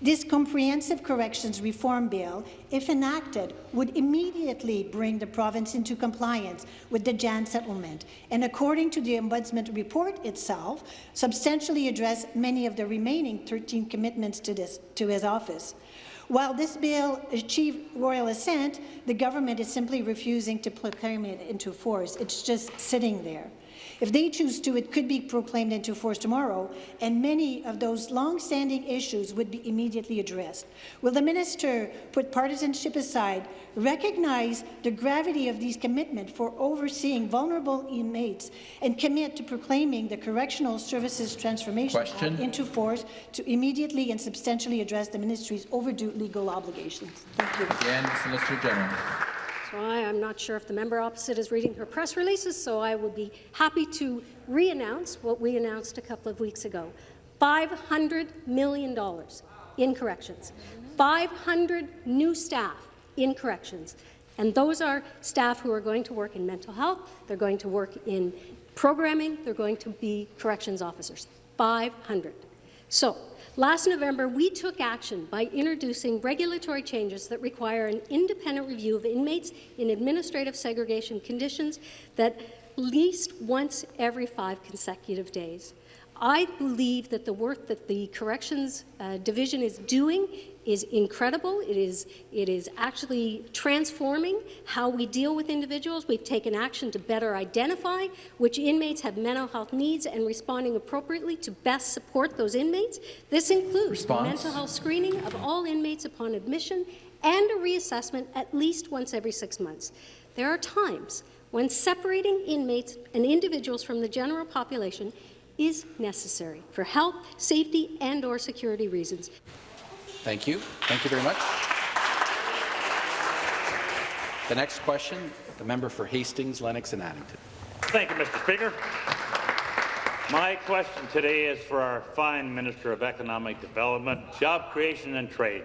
This comprehensive corrections reform bill, if enacted, would immediately bring the province into compliance with the Jahn settlement, and according to the Ombudsman report itself, substantially address many of the remaining 13 commitments to, this, to his office. While this bill achieved royal assent, the government is simply refusing to proclaim it into force. It's just sitting there. If they choose to, it could be proclaimed into force tomorrow, and many of those long-standing issues would be immediately addressed. Will the minister put partisanship aside, recognize the gravity of these commitments for overseeing vulnerable inmates, and commit to proclaiming the Correctional Services Transformation Question. Act into force to immediately and substantially address the ministry's overdue legal obligations? Thank you. Again, Solicitor General. So I am not sure if the member opposite is reading her press releases, so I would be happy to re-announce what we announced a couple of weeks ago. $500 million in corrections. 500 new staff in corrections. And those are staff who are going to work in mental health, they're going to work in programming, they're going to be corrections officers. 500. So, last November, we took action by introducing regulatory changes that require an independent review of inmates in administrative segregation conditions that least once every five consecutive days. I believe that the work that the Corrections uh, Division is doing is incredible. It is, it is actually transforming how we deal with individuals. We've taken action to better identify which inmates have mental health needs and responding appropriately to best support those inmates. This includes Response. mental health screening of all inmates upon admission and a reassessment at least once every six months. There are times when separating inmates and individuals from the general population is necessary for health, safety, and or security reasons. Thank you. Thank you very much. The next question, the member for Hastings, Lennox and Addington. Thank you, Mr. Speaker. My question today is for our fine Minister of Economic Development, Job Creation and Trade.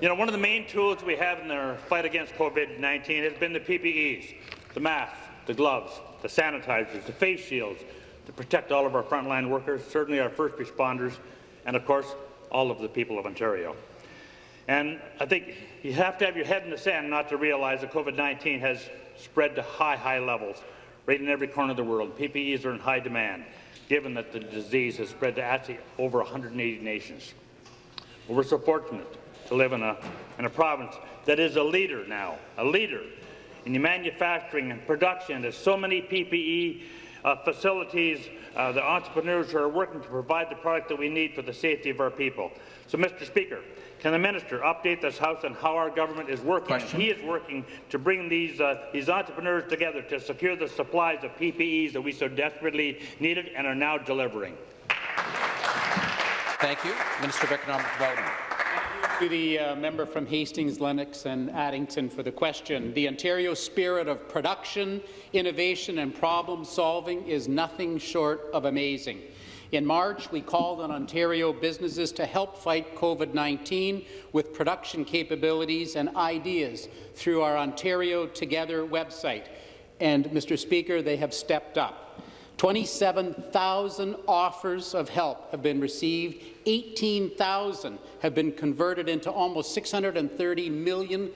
You know, one of the main tools we have in our fight against COVID-19 has been the PPEs, the masks, the gloves, the sanitizers, the face shields to protect all of our frontline workers, certainly our first responders, and of course, all of the people of Ontario. And I think you have to have your head in the sand not to realize that COVID-19 has spread to high, high levels right in every corner of the world. PPEs are in high demand, given that the disease has spread to actually over 180 nations. We're so fortunate to live in a, in a province that is a leader now, a leader in the manufacturing and production. of so many PPE uh, facilities, uh, the entrepreneurs who are working to provide the product that we need for the safety of our people. So, Mr. Speaker, can the minister update this House on how our government is working? Question. He is working to bring these, uh, these entrepreneurs together to secure the supplies of PPEs that we so desperately needed and are now delivering. Thank you. Minister of Economic Development. To the uh, member from Hastings, Lennox and Addington for the question. The Ontario spirit of production, innovation and problem solving is nothing short of amazing. In March, we called on Ontario businesses to help fight COVID-19 with production capabilities and ideas through our Ontario Together website. And, Mr. Speaker, they have stepped up. 27,000 offers of help have been received. 18,000 have been converted into almost $630 million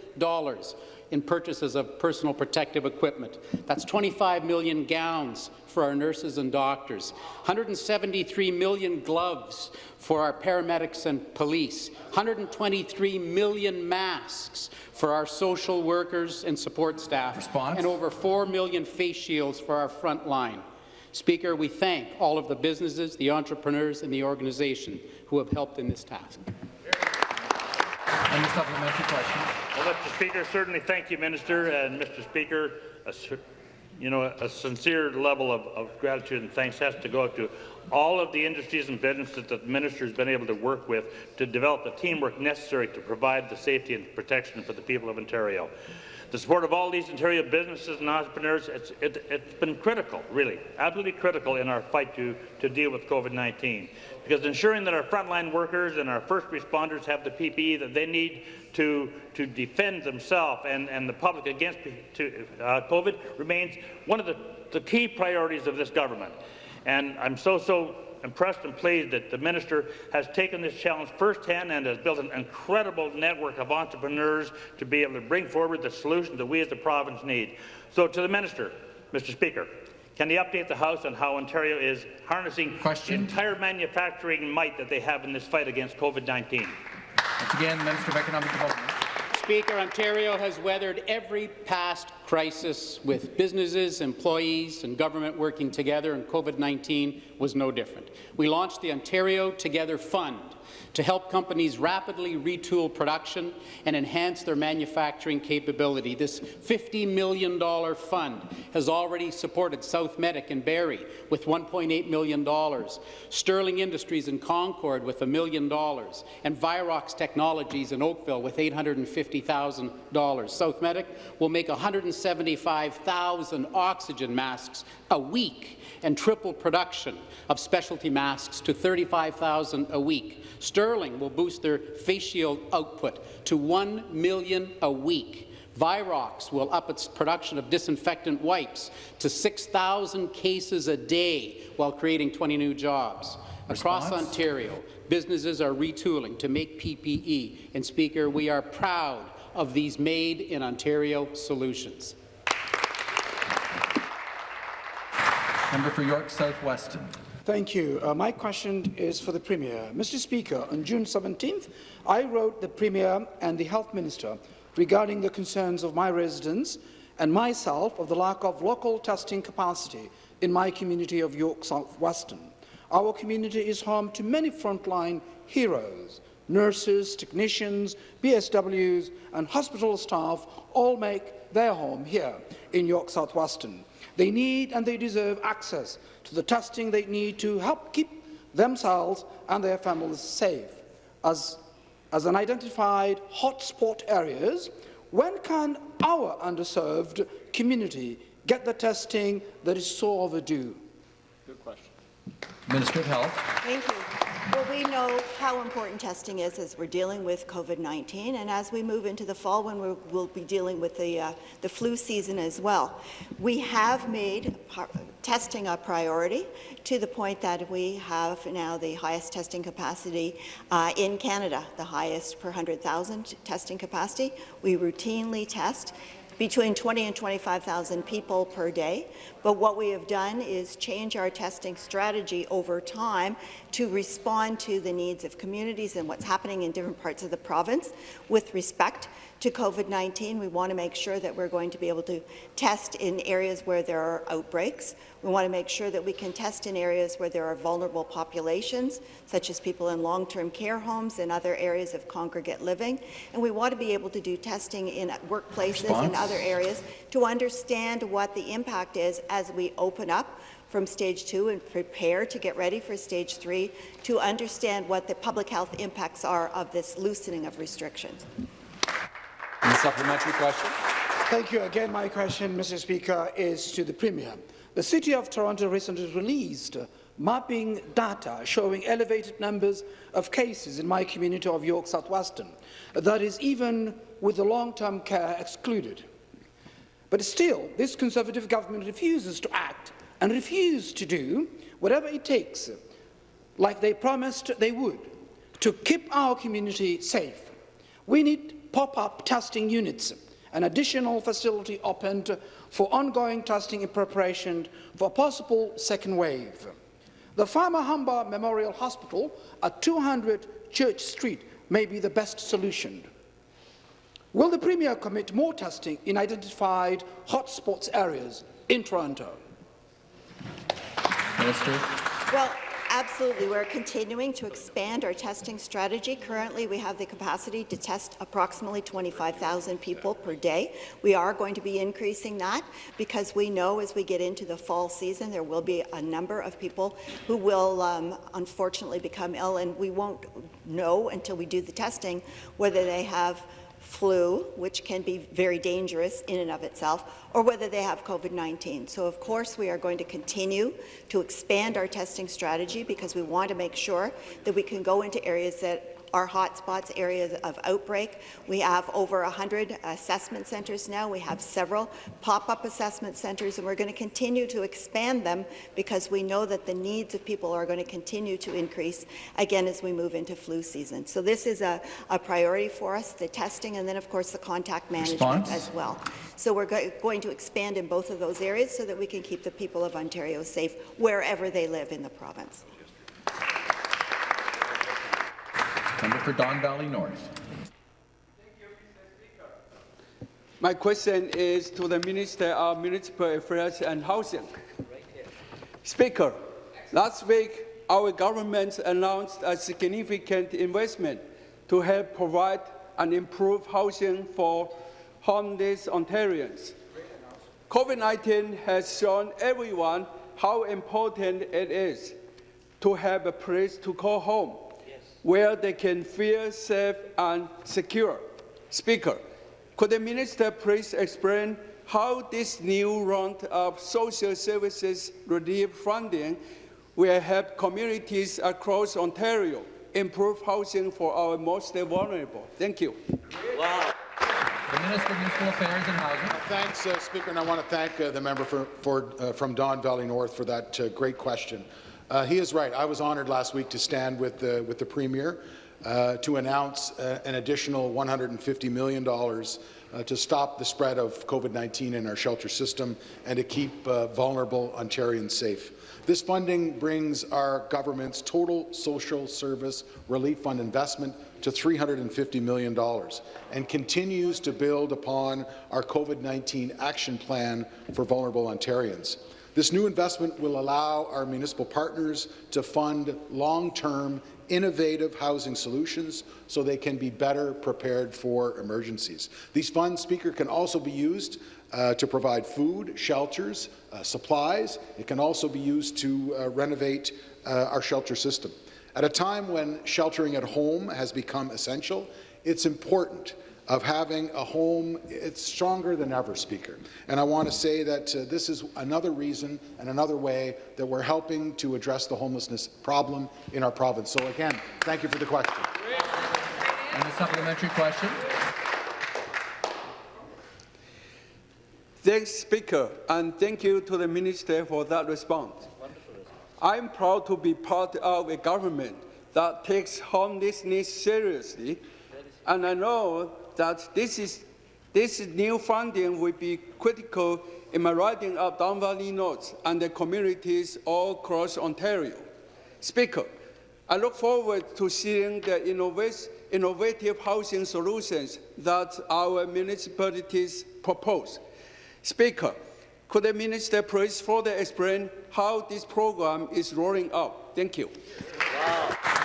in purchases of personal protective equipment. That's 25 million gowns for our nurses and doctors, 173 million gloves for our paramedics and police, 123 million masks for our social workers and support staff, Response. and over 4 million face shields for our front line. Speaker, we thank all of the businesses, the entrepreneurs, and the organization who have helped in this task. And the supplementary question. Well, Mr. Speaker, certainly thank you, Minister. And Mr. Speaker, a, you know, a sincere level of, of gratitude and thanks has to go out to all of the industries and businesses that the minister has been able to work with to develop the teamwork necessary to provide the safety and protection for the people of Ontario. The support of all these Ontario businesses and entrepreneurs, it's, it, it's been critical, really, absolutely critical in our fight to, to deal with COVID-19. Because ensuring that our frontline workers and our first responders have the PPE that they need to, to defend themselves and, and the public against to, uh, COVID remains one of the, the key priorities of this government. And I'm so, so impressed and pleased that the minister has taken this challenge firsthand and has built an incredible network of entrepreneurs to be able to bring forward the solutions that we as the province need. So to the minister, Mr. Speaker, can he update the House on how Ontario is harnessing Question. the entire manufacturing might that they have in this fight against COVID-19? Once again, Minister of Economic Development. Speaker, Ontario has weathered every past crisis with businesses, employees and government working together, and COVID-19 was no different. We launched the Ontario Together Fund to help companies rapidly retool production and enhance their manufacturing capability. This $50 million fund has already supported Southmedic and Barrie with $1.8 million, Sterling Industries in Concord with million dollars, and Virox Technologies in Oakville with $850,000. Southmedic will make 175,000 oxygen masks a week and triple production of specialty masks to 35,000 a week. Sterling will boost their face shield output to 1 million a week. Virox will up its production of disinfectant wipes to 6,000 cases a day while creating 20 new jobs. Across Ontario, businesses are retooling to make PPE. And Speaker, we are proud of these Made in Ontario solutions. Member for York South-Weston. Thank you. Uh, my question is for the Premier. Mr. Speaker, on June 17th, I wrote the Premier and the Health Minister regarding the concerns of my residents and myself of the lack of local testing capacity in my community of York South-Weston. Our community is home to many frontline heroes. Nurses, technicians, BSWs and hospital staff all make their home here in York South-Weston. They need and they deserve access to the testing they need to help keep themselves and their families safe. As, as an identified hotspot areas, when can our underserved community get the testing that is so overdue? Good question. Minister of Health. Thank you. Well, we know how important testing is as we're dealing with COVID-19, and as we move into the fall when we'll, we'll be dealing with the, uh, the flu season as well. We have made testing a priority to the point that we have now the highest testing capacity uh, in Canada, the highest per 100,000 testing capacity. We routinely test between 20 and 25,000 people per day. But what we have done is change our testing strategy over time to respond to the needs of communities and what's happening in different parts of the province with respect to COVID-19. We want to make sure that we're going to be able to test in areas where there are outbreaks. We want to make sure that we can test in areas where there are vulnerable populations, such as people in long-term care homes and other areas of congregate living. And we want to be able to do testing in workplaces Response? and other areas to understand what the impact is as we open up from stage two and prepare to get ready for stage three to understand what the public health impacts are of this loosening of restrictions. Supplementary question. Thank you. Again, my question, Mr. Speaker, is to the Premier. The City of Toronto recently released mapping data showing elevated numbers of cases in my community of York South-Weston. That is even with the long-term care excluded. But still, this Conservative government refuses to act and refuses to do whatever it takes, like they promised they would, to keep our community safe. We need pop-up testing units, an additional facility opened for ongoing testing in preparation for a possible second wave. The Farmer Humber Memorial Hospital at 200 Church Street may be the best solution. Will the Premier commit more testing in identified hotspots areas in Toronto? Minister. Well, absolutely. We're continuing to expand our testing strategy. Currently, we have the capacity to test approximately 25,000 people per day. We are going to be increasing that because we know as we get into the fall season, there will be a number of people who will um, unfortunately become ill, and we won't know until we do the testing whether they have flu, which can be very dangerous in and of itself, or whether they have COVID-19. So, of course, we are going to continue to expand our testing strategy because we want to make sure that we can go into areas that are hotspots, areas of outbreak. We have over 100 assessment centres now. We have several pop-up assessment centres, and we're going to continue to expand them because we know that the needs of people are going to continue to increase, again, as we move into flu season. So this is a, a priority for us, the testing, and then, of course, the contact management Response? as well. So we're go going to expand in both of those areas so that we can keep the people of Ontario safe wherever they live in the province. Member for Don Valley North. My question is to the Minister of Municipal Affairs and Housing. Speaker, last week our government announced a significant investment to help provide and improve housing for homeless Ontarians. COVID-19 has shown everyone how important it is to have a place to call home, where they can feel safe and secure. Speaker, could the minister please explain how this new round of social services relief funding will help communities across Ontario improve housing for our most vulnerable? Thank you. The Minister of Municipal Affairs and Housing. Thanks, uh, Speaker, and I want to thank uh, the member for, for, uh, from Don Valley North for that uh, great question. Uh, he is right. I was honoured last week to stand with the, with the Premier uh, to announce an additional $150 million to stop the spread of COVID-19 in our shelter system and to keep vulnerable Ontarians safe. This funding brings our government's total social service relief fund investment to $350 million and continues to build upon our COVID-19 action plan for vulnerable Ontarians. This new investment will allow our municipal partners to fund long-term innovative housing solutions so they can be better prepared for emergencies. These funds, Speaker, can also be used uh, to provide food, shelters, uh, supplies. It can also be used to uh, renovate uh, our shelter system. At a time when sheltering at home has become essential, it's important of having a home, it's stronger than ever, Speaker. And I want to say that uh, this is another reason and another way that we're helping to address the homelessness problem in our province. So again, thank you for the question. And the supplementary question. Thanks, Speaker, and thank you to the Minister for that response. I'm proud to be part of a government that takes homelessness seriously, and I know that this, is, this new funding will be critical in my riding of Don Valley North and the communities all across Ontario. Speaker, I look forward to seeing the innovative housing solutions that our municipalities propose. Speaker, could the minister please further explain how this program is rolling out? Thank you. Wow.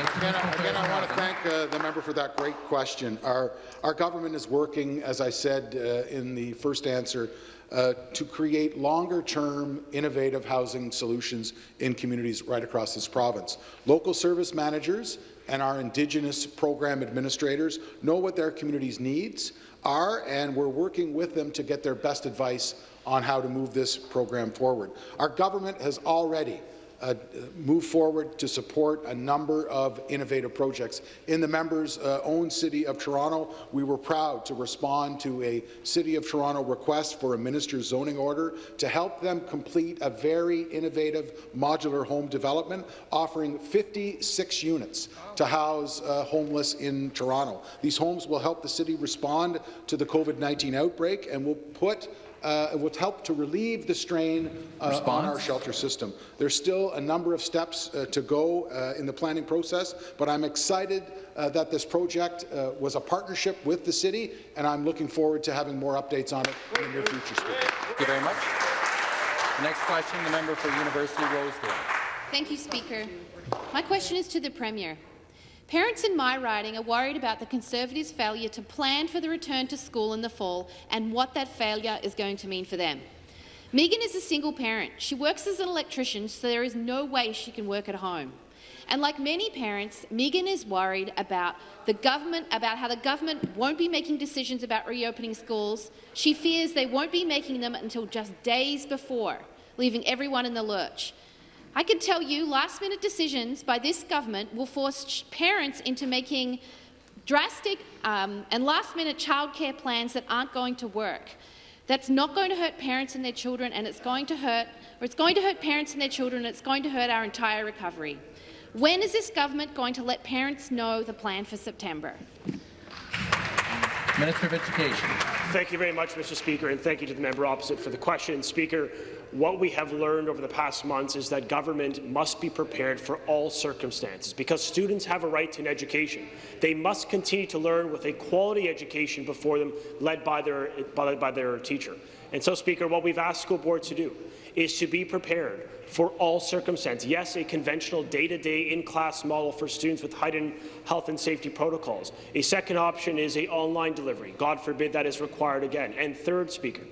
Again, again, I want to thank uh, the member for that great question. Our, our government is working, as I said uh, in the first answer, uh, to create longer-term innovative housing solutions in communities right across this province. Local service managers and our Indigenous program administrators know what their communities' needs are, and we're working with them to get their best advice on how to move this program forward. Our government has already uh, move forward to support a number of innovative projects. In the member's uh, own City of Toronto, we were proud to respond to a City of Toronto request for a minister's zoning order to help them complete a very innovative modular home development offering 56 units to house uh, homeless in Toronto. These homes will help the city respond to the COVID-19 outbreak and will put uh, it would help to relieve the strain uh, on our shelter system. There's still a number of steps uh, to go uh, in the planning process, but I'm excited uh, that this project uh, was a partnership with the city, and I'm looking forward to having more updates on it in the near future. Speaker. Thank you very much. The next question, the member for University Rosedale. Thank you, Speaker. My question is to the Premier. Parents in my riding are worried about the Conservatives' failure to plan for the return to school in the fall and what that failure is going to mean for them. Megan is a single parent. She works as an electrician, so there is no way she can work at home. And like many parents, Megan is worried about the government, about how the government won't be making decisions about reopening schools. She fears they won't be making them until just days before, leaving everyone in the lurch. I can tell you last-minute decisions by this government will force parents into making drastic um, and last-minute childcare plans that aren't going to work. That's not going to hurt parents and their children, and it's going to hurt, or it's going to hurt parents and their children, and it's going to hurt our entire recovery. When is this government going to let parents know the plan for September? Minister of Education. Thank you very much, Mr. Speaker, and thank you to the member opposite for the question. Speaker, what we have learned over the past months is that government must be prepared for all circumstances because students have a right to an education. They must continue to learn with a quality education before them, led by their, by, by their teacher. And so, Speaker, what we've asked school boards to do is to be prepared for all circumstances. Yes, a conventional day-to-day in-class model for students with heightened health and safety protocols. A second option is a online delivery. God forbid that is required again. And third, Speaker,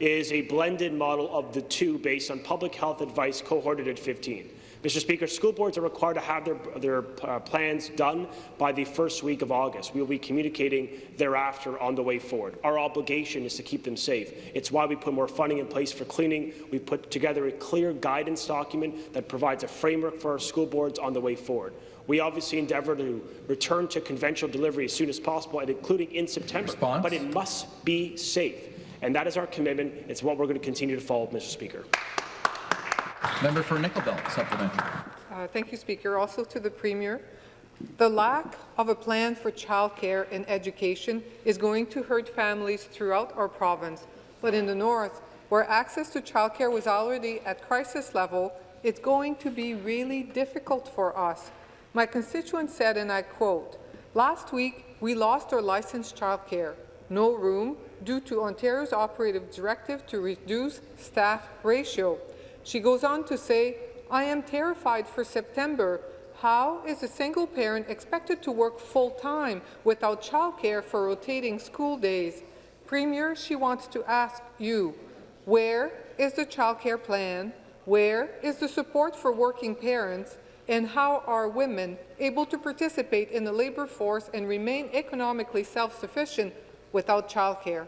is a blended model of the two based on public health advice cohorted at 15. Mr. Speaker, school boards are required to have their, their uh, plans done by the first week of August. We will be communicating thereafter on the way forward. Our obligation is to keep them safe. It's why we put more funding in place for cleaning. We put together a clear guidance document that provides a framework for our school boards on the way forward. We obviously endeavour to return to conventional delivery as soon as possible, and including in September. Response? But it must be safe. And that is our commitment. It's what we're going to continue to follow, Mr. Speaker. Member for Nickel Belt, supplementary. Uh, thank you, Speaker. Also to the Premier. The lack of a plan for childcare and education is going to hurt families throughout our province. But in the north, where access to childcare was already at crisis level, it's going to be really difficult for us. My constituent said, and I quote, Last week, we lost our licensed childcare. No room due to Ontario's operative directive to reduce staff ratio. She goes on to say, I am terrified for September. How is a single parent expected to work full-time without childcare for rotating school days? Premier, she wants to ask you, where is the childcare plan? Where is the support for working parents? And how are women able to participate in the labour force and remain economically self-sufficient without childcare?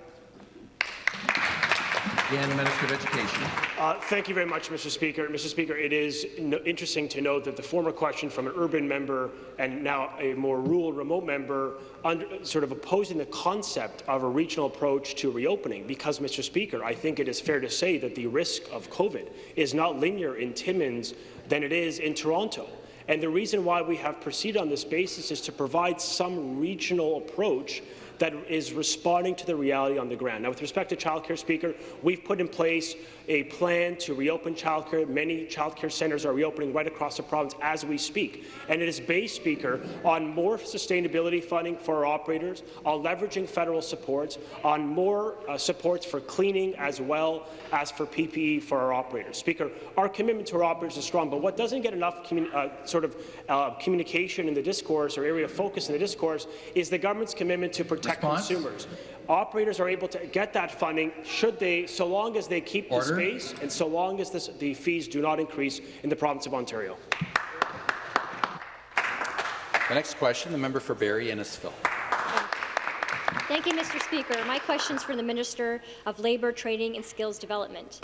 Again, Minister of Education. Uh, thank you very much, Mr. Speaker. Mr. Speaker, it is no interesting to note that the former question from an urban member and now a more rural remote member under, sort of opposing the concept of a regional approach to reopening because, Mr. Speaker, I think it is fair to say that the risk of COVID is not linear in Timmins than it is in Toronto. And the reason why we have proceeded on this basis is to provide some regional approach that is responding to the reality on the ground. Now, with respect to childcare, Speaker, we've put in place a plan to reopen childcare. Many childcare centres are reopening right across the province as we speak. And it is based, Speaker, on more sustainability funding for our operators, on leveraging federal supports, on more uh, supports for cleaning as well as for PPE for our operators. Speaker, our commitment to our operators is strong, but what doesn't get enough uh, sort of uh, communication in the discourse or area of focus in the discourse is the government's commitment to protect Response? consumers operators are able to get that funding should they, so long as they keep Order. the space and so long as this, the fees do not increase in the province of Ontario. The next question, the member for Barrie Innisfil. Thank you, Mr. Speaker. My question is for the Minister of Labour, Training and Skills Development.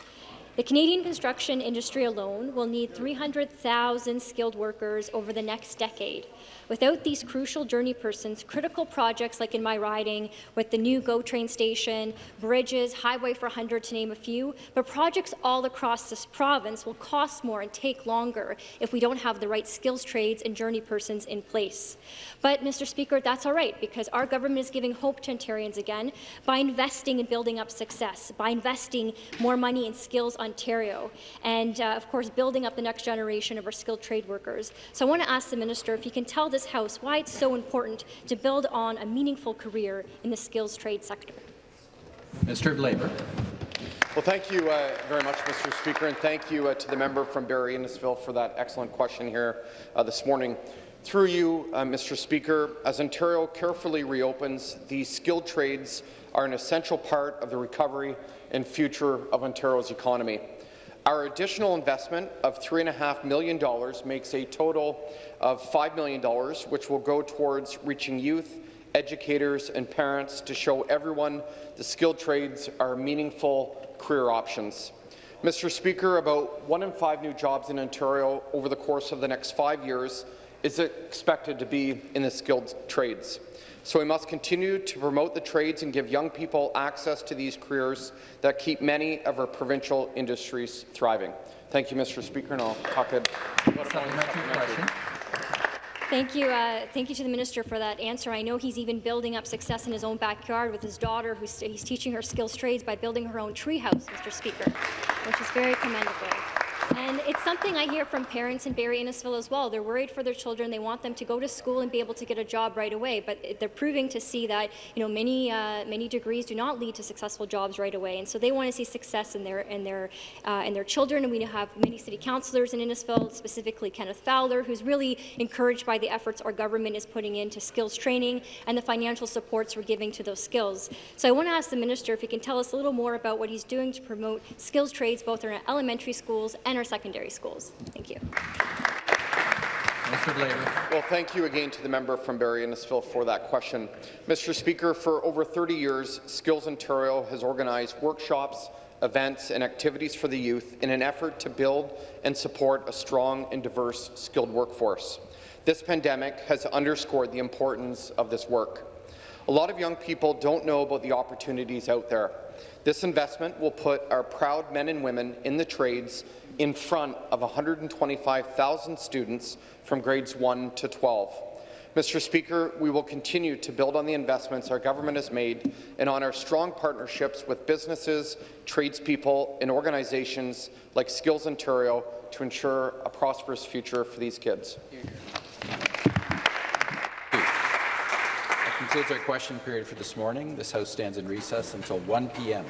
The Canadian construction industry alone will need 300,000 skilled workers over the next decade. Without these crucial journey persons, critical projects like in my riding with the new GO train station, bridges, Highway 400 to name a few, but projects all across this province will cost more and take longer if we don't have the right skills trades and journey persons in place. But, Mr. Speaker, that's all right because our government is giving hope to Ontarians again by investing in building up success, by investing more money in Skills Ontario, and, uh, of course, building up the next generation of our skilled trade workers. So I want to ask the minister if he can tell this House why it's so important to build on a meaningful career in the skills trade sector. Minister of Labour. Well, thank you uh, very much, Mr. Speaker, and thank you uh, to the member from Barrie Innisfil for that excellent question here uh, this morning. Through you, uh, Mr. Speaker, as Ontario carefully reopens, these skilled trades are an essential part of the recovery and future of Ontario's economy. Our additional investment of $3.5 million makes a total of $5 million, which will go towards reaching youth, educators and parents to show everyone the skilled trades are meaningful career options. Mr. Speaker, about one in five new jobs in Ontario over the course of the next five years is expected to be in the skilled trades. So we must continue to promote the trades and give young people access to these careers that keep many of our provincial industries thriving. Thank you, Mr. Speaker, and I'll talk about Supplementary question. Thank you. Uh, thank you to the minister for that answer. I know he's even building up success in his own backyard with his daughter, who's he's teaching her skills trades by building her own treehouse, Mr. Speaker, which is very commendable. And it's something I hear from parents in Barrie Innisfil as well. They're worried for their children. They want them to go to school and be able to get a job right away. But they're proving to see that you know many uh, many degrees do not lead to successful jobs right away. And so they want to see success in their in their uh, in their children. And we have many city councillors in Innisfil, specifically Kenneth Fowler, who's really encouraged by the efforts our government is putting into skills training and the financial supports we're giving to those skills. So I want to ask the minister if he can tell us a little more about what he's doing to promote skills trades both in our elementary schools and our secondary schools. Thank you. Mr. Blaber. Well, thank you again to the member from Barrie Innisfil for that question. Mr. Speaker, for over 30 years, Skills Ontario has organized workshops, events and activities for the youth in an effort to build and support a strong and diverse skilled workforce. This pandemic has underscored the importance of this work. A lot of young people don't know about the opportunities out there. This investment will put our proud men and women in the trades in front of 125,000 students from grades 1 to 12. Mr. Speaker, we will continue to build on the investments our government has made and on our strong partnerships with businesses, tradespeople and organizations like Skills Ontario to ensure a prosperous future for these kids. That concludes our question period for this morning. This House stands in recess until 1 p.m.